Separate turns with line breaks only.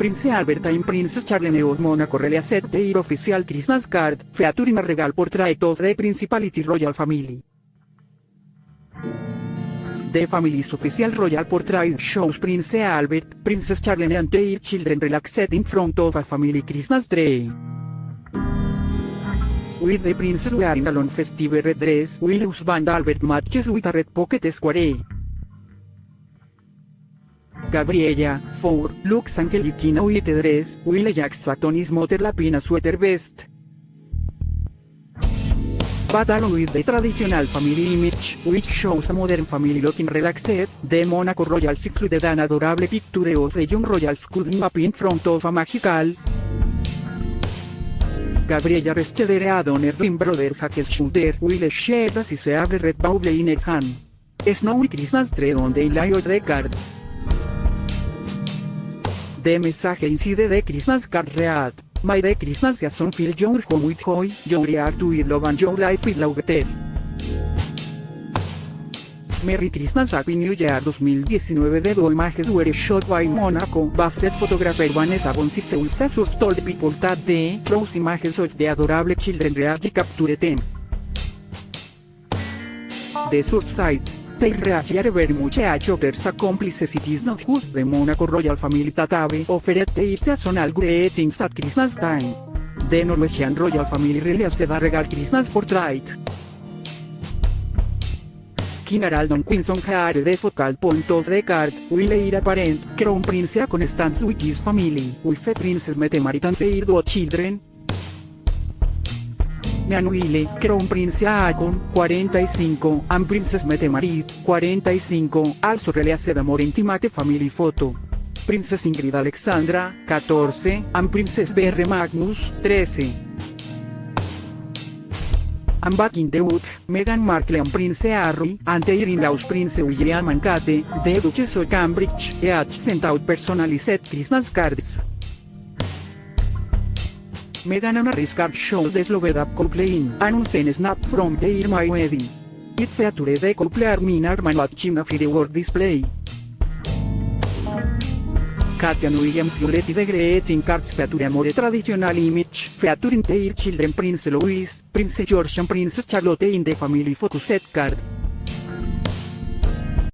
Prince Albert and Princess Charlene of Monaco really set their official Christmas card, featuring a regal portrait of the Principality Royal Family. The family's official royal portrait shows Prince Albert, Princess Charlene and their children relaxed in front of a family Christmas tree. With the princess wearing a long festive red dress, while husband Albert matches with a red pocket square. Gabriella, 4, looks angelic in a white dress, while Jack Sutton is mother lapin a sweater vest. Along with the traditional family image, which shows a modern family looking relaxed, the Monaco Royals included an adorable picture of the young royals cuddling up in front of a magical, Gabriella rested her on her twin brother Jack's shoulder while she as se abre red bauble in her hand. Snowy Christmas tree on the the card. The message inside the Christmas card read, My the Christmas season fill your home with joy, your heart with love and your life with laughter. Merry Christmas Happy New Year 2019 The two images were shot by Monaco based photographer Vanessa Bonsis Source told people that the those images of the adorable children really captured them. The source site, they reached very much a others accomplices it not just the Monaco royal family that have offered their seasonal greetings at Christmas time. The Norwegian royal family released a regal Christmas portrait. King Harald and Queen are the focal point of the card, while heir apparent, Crown Prince Constance with his family, with the Princess Mette-Marit and their two children. Meanwhile, Crown Prince Haakon, 45, and Princess Mette-Marit, 45, also released a more intimate family photo. Princess Ingrid Alexandra, 14, and Princess Berre Magnus, 13. And back in the wood, Meghan Markle and Prince Harry, and their in-laws Prince William and Kate, the Duchess of Cambridge, each sent out personalized Christmas cards. Meghan card shows the sloved up couple in announcing snap from their my wedding. It featured the couple arm arm watching a firework display. Katia and Williams Violetti the greeting cards feature more traditional image, featuring their children Prince Louis, Prince George and Princess Charlotte in the family set card.